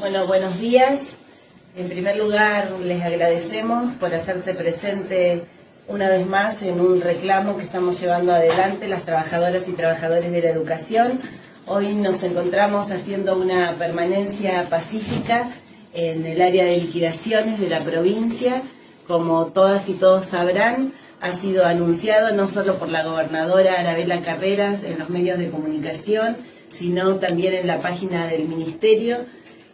Bueno, buenos días. En primer lugar, les agradecemos por hacerse presente una vez más en un reclamo que estamos llevando adelante las trabajadoras y trabajadores de la educación. Hoy nos encontramos haciendo una permanencia pacífica en el área de liquidaciones de la provincia. Como todas y todos sabrán, ha sido anunciado no solo por la gobernadora Arabela Carreras en los medios de comunicación, sino también en la página del Ministerio,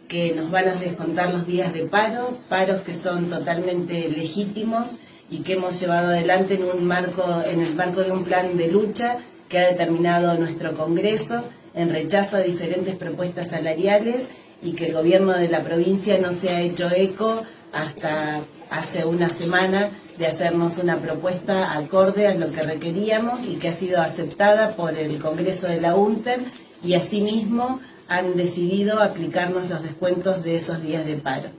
que nos van a descontar los días de paro, paros que son totalmente legítimos y que hemos llevado adelante en, un marco, en el marco de un plan de lucha que ha determinado nuestro Congreso en rechazo a diferentes propuestas salariales y que el gobierno de la provincia no se ha hecho eco hasta hace una semana de hacernos una propuesta acorde a lo que requeríamos y que ha sido aceptada por el Congreso de la UNTER y asimismo han decidido aplicarnos los descuentos de esos días de paro.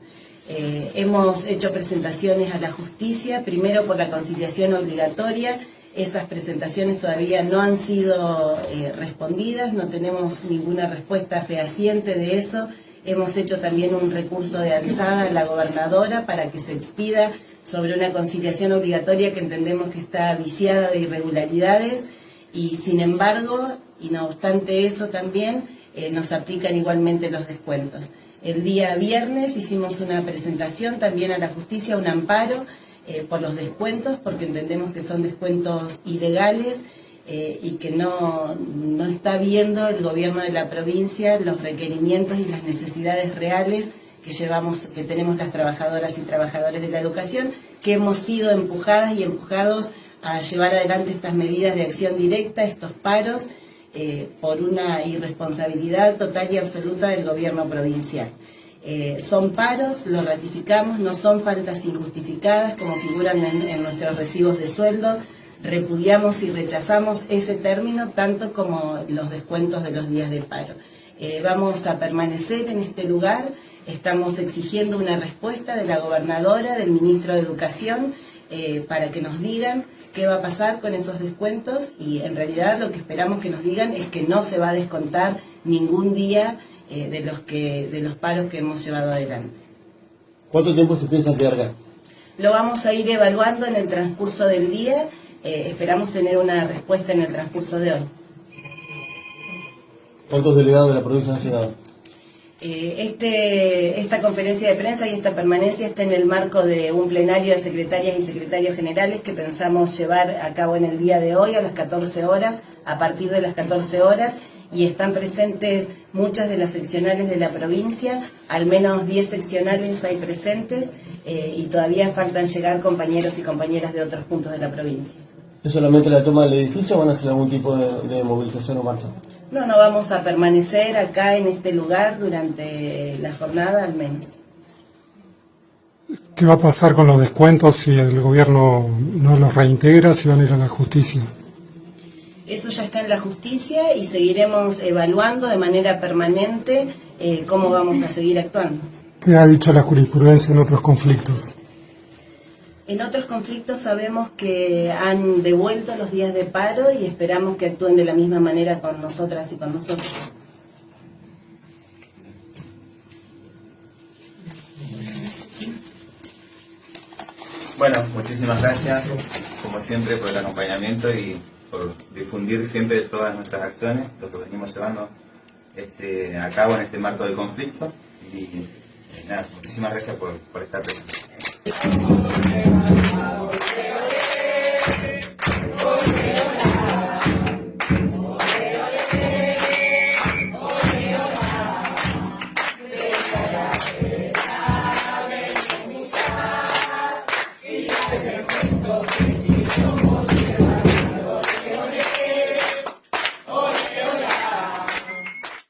Eh, hemos hecho presentaciones a la justicia, primero por la conciliación obligatoria, esas presentaciones todavía no han sido eh, respondidas, no tenemos ninguna respuesta fehaciente de eso. Hemos hecho también un recurso de alzada a la gobernadora para que se expida sobre una conciliación obligatoria que entendemos que está viciada de irregularidades y sin embargo, y no obstante eso también, eh, nos aplican igualmente los descuentos. El día viernes hicimos una presentación también a la justicia, un amparo eh, por los descuentos, porque entendemos que son descuentos ilegales eh, y que no, no está viendo el gobierno de la provincia los requerimientos y las necesidades reales que llevamos, que tenemos las trabajadoras y trabajadores de la educación, que hemos sido empujadas y empujados a llevar adelante estas medidas de acción directa, estos paros, eh, por una irresponsabilidad total y absoluta del gobierno provincial. Eh, son paros, lo ratificamos, no son faltas injustificadas como figuran en, nuestros recibos de sueldo, repudiamos y rechazamos ese término tanto como los descuentos de los días de paro. Eh, vamos a permanecer en este lugar, estamos exigiendo una respuesta de la gobernadora, del ministro de Educación, para que nos digan qué va a pasar con esos descuentos y en realidad lo que esperamos que nos digan es que no se va a descontar ningún día eh, de, los que, de los paros que hemos llevado adelante. ¿Cuánto tiempo se piensa que acá? Lo vamos a ir evaluando en el transcurso del día, eh, esperamos tener una respuesta en el transcurso de hoy. ¿Cuántos delegados de la provincia han llegado? Eh, este, esta conferencia de prensa y esta permanencia está en el marco de un plenario de secretarias y secretarios generales que pensamos llevar a cabo en el día de hoy a las 14 horas, a partir de las 14 horas, y están presentes muchas de las seccionales de la provincia, al menos 10 seccionales hay presentes, eh, y todavía faltan llegar compañeros y compañeras de otros puntos de la provincia. ¿Es solamente la toma del edificio o van a hacer algún tipo de movilización o marcha? No, no vamos a permanecer acá en este lugar durante la jornada al menos. ¿Qué va a pasar con los descuentos si el gobierno no los reintegra, si van a ir a la justicia? Eso ya está en la justicia y seguiremos evaluando de manera permanente eh, cómo vamos a seguir actuando. ¿Qué ha dicho la jurisprudencia en otros conflictos? En otros conflictos sabemos que han devuelto los días de paro y esperamos que actúen de la misma manera con nosotras y con nosotros. Bueno, muchísimas gracias, como siempre, por el acompañamiento y por difundir siempre todas nuestras acciones, lo que venimos llevando este, a cabo en este marco del conflicto. Y, nada, muchísimas gracias por, por estar presente. Go.